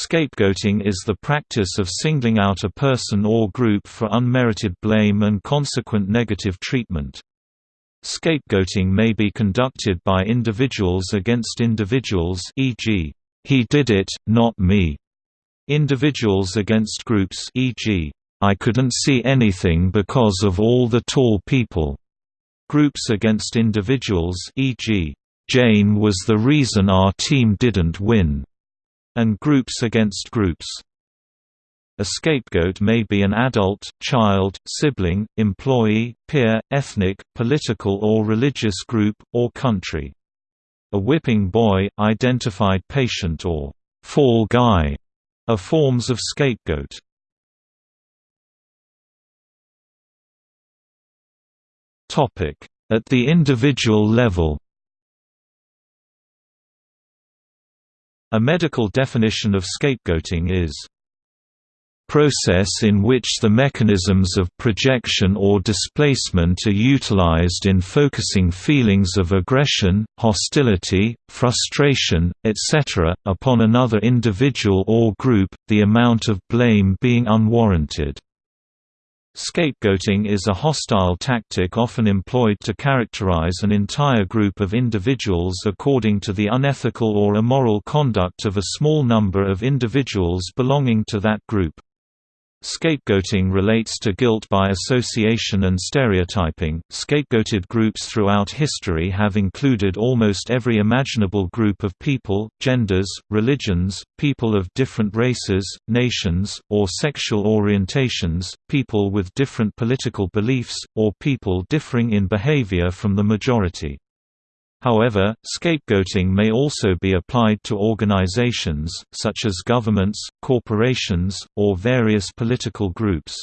Scapegoating is the practice of singling out a person or group for unmerited blame and consequent negative treatment. Scapegoating may be conducted by individuals against individuals e.g., he did it, not me. Individuals against groups e.g., I couldn't see anything because of all the tall people. Groups against individuals e.g., Jane was the reason our team didn't win, and groups against groups. A scapegoat may be an adult, child, sibling, employee, peer, ethnic, political or religious group, or country. A whipping boy, identified patient or fall guy are forms of scapegoat. At the individual level A medical definition of scapegoating is process in which the mechanisms of projection or displacement are utilized in focusing feelings of aggression, hostility, frustration, etc., upon another individual or group, the amount of blame being unwarranted. Scapegoating is a hostile tactic often employed to characterize an entire group of individuals according to the unethical or immoral conduct of a small number of individuals belonging to that group. Scapegoating relates to guilt by association and stereotyping. Scapegoated groups throughout history have included almost every imaginable group of people, genders, religions, people of different races, nations, or sexual orientations, people with different political beliefs, or people differing in behavior from the majority. However, scapegoating may also be applied to organizations, such as governments, corporations, or various political groups.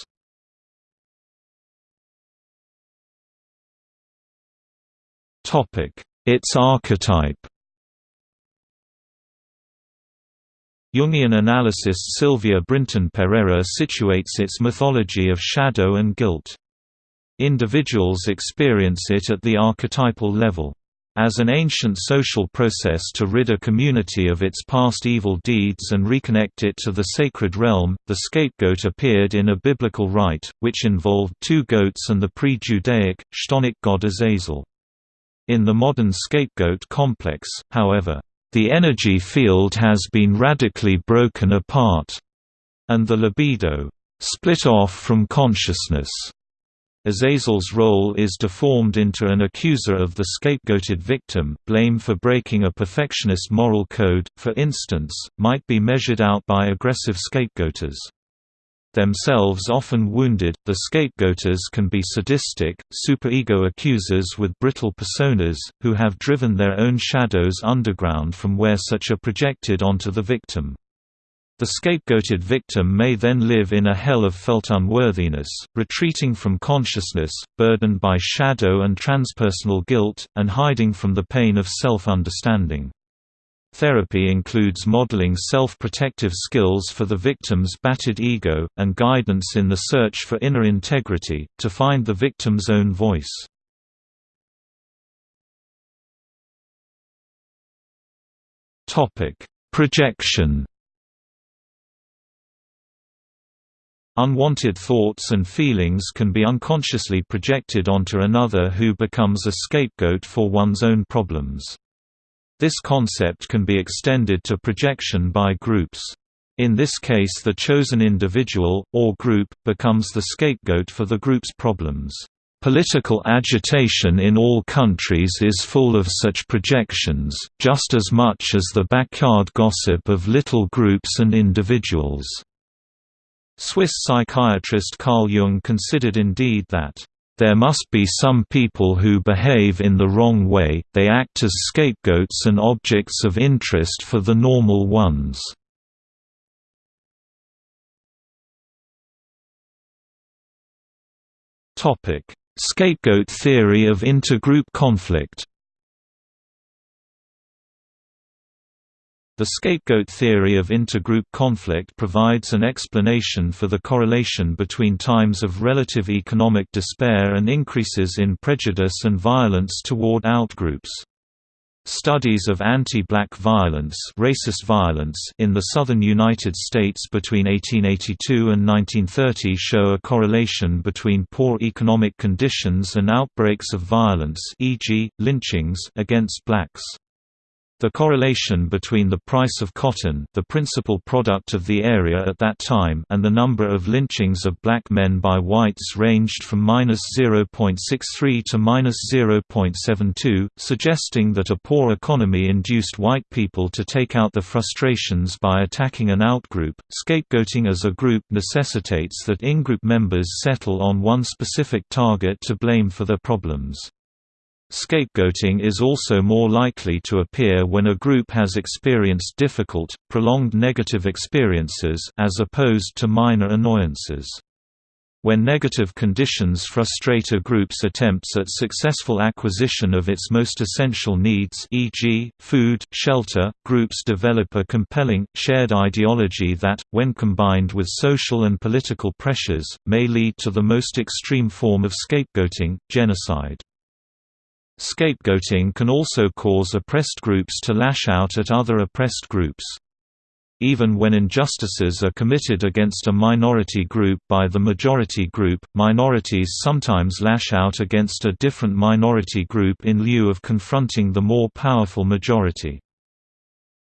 Its archetype Jungian analyst Sylvia Brinton Perera situates its mythology of shadow and guilt. Individuals experience it at the archetypal level. As an ancient social process to rid a community of its past evil deeds and reconnect it to the sacred realm, the scapegoat appeared in a biblical rite, which involved two goats and the pre-Judaic, chthonic god Azazel. In the modern scapegoat complex, however, the energy field has been radically broken apart, and the libido split off from consciousness. Azazel's role is deformed into an accuser of the scapegoated victim. Blame for breaking a perfectionist moral code, for instance, might be measured out by aggressive scapegoaters. Themselves often wounded, the scapegoaters can be sadistic, superego accusers with brittle personas, who have driven their own shadows underground from where such are projected onto the victim. The scapegoated victim may then live in a hell of felt unworthiness, retreating from consciousness, burdened by shadow and transpersonal guilt, and hiding from the pain of self-understanding. Therapy includes modeling self-protective skills for the victim's battered ego, and guidance in the search for inner integrity, to find the victim's own voice. Projection Unwanted thoughts and feelings can be unconsciously projected onto another who becomes a scapegoat for one's own problems. This concept can be extended to projection by groups. In this case the chosen individual, or group, becomes the scapegoat for the group's problems. Political agitation in all countries is full of such projections, just as much as the backyard gossip of little groups and individuals. Swiss psychiatrist Carl Jung considered indeed that, "...there must be some people who behave in the wrong way, they act as scapegoats and objects of interest for the normal ones." Scapegoat theory of intergroup conflict The scapegoat theory of intergroup conflict provides an explanation for the correlation between times of relative economic despair and increases in prejudice and violence toward outgroups. Studies of anti-black violence, racist violence in the southern United States between 1882 and 1930 show a correlation between poor economic conditions and outbreaks of violence e.g., lynchings against blacks. The correlation between the price of cotton the principal product of the area at that time and the number of lynchings of black men by whites ranged from -0.63 to -0.72, suggesting that a poor economy induced white people to take out the frustrations by attacking an outgroup. Scapegoating as a group necessitates that in-group members settle on one specific target to blame for their problems. Scapegoating is also more likely to appear when a group has experienced difficult, prolonged negative experiences as opposed to minor annoyances. When negative conditions frustrate a group's attempts at successful acquisition of its most essential needs e.g., food, shelter, groups develop a compelling, shared ideology that, when combined with social and political pressures, may lead to the most extreme form of scapegoating, genocide. Scapegoating can also cause oppressed groups to lash out at other oppressed groups. Even when injustices are committed against a minority group by the majority group, minorities sometimes lash out against a different minority group in lieu of confronting the more powerful majority.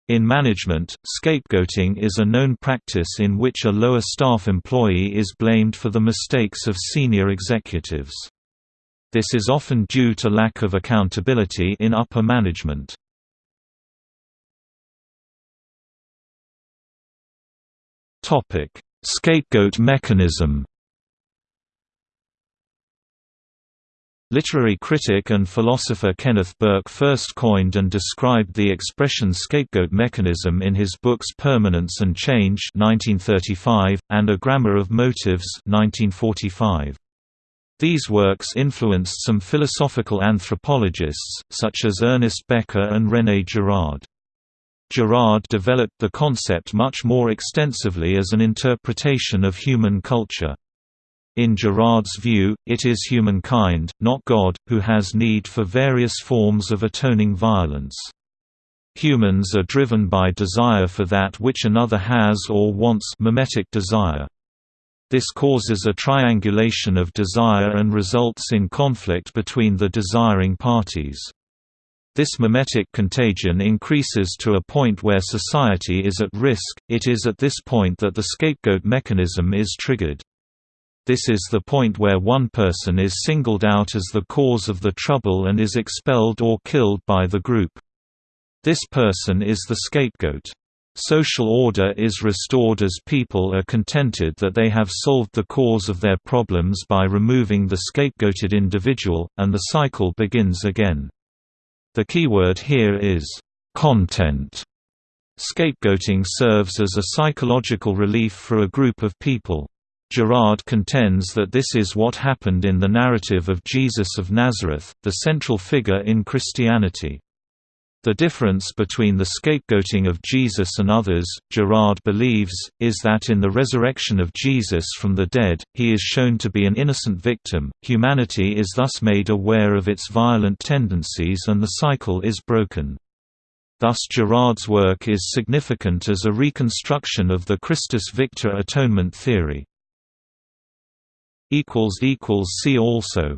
In management, scapegoating is a known practice in which a lower staff employee is blamed for the mistakes of senior executives. This is often due to lack of accountability in upper management. Topic: Scapegoat mechanism Literary critic and philosopher Kenneth Burke first coined and described the expression scapegoat mechanism in his books Permanence and Change 1935, and A Grammar of Motives 1945. These works influenced some philosophical anthropologists, such as Ernest Becker and René Girard. Girard developed the concept much more extensively as an interpretation of human culture. In Girard's view, it is humankind, not God, who has need for various forms of atoning violence. Humans are driven by desire for that which another has or wants mimetic desire. This causes a triangulation of desire and results in conflict between the desiring parties. This mimetic contagion increases to a point where society is at risk, it is at this point that the scapegoat mechanism is triggered. This is the point where one person is singled out as the cause of the trouble and is expelled or killed by the group. This person is the scapegoat. Social order is restored as people are contented that they have solved the cause of their problems by removing the scapegoated individual, and the cycle begins again. The keyword here is, "...content". Scapegoating serves as a psychological relief for a group of people. Girard contends that this is what happened in the narrative of Jesus of Nazareth, the central figure in Christianity. The difference between the scapegoating of Jesus and others, Girard believes, is that in the resurrection of Jesus from the dead, he is shown to be an innocent victim, humanity is thus made aware of its violent tendencies and the cycle is broken. Thus Girard's work is significant as a reconstruction of the Christus Victor atonement theory. See also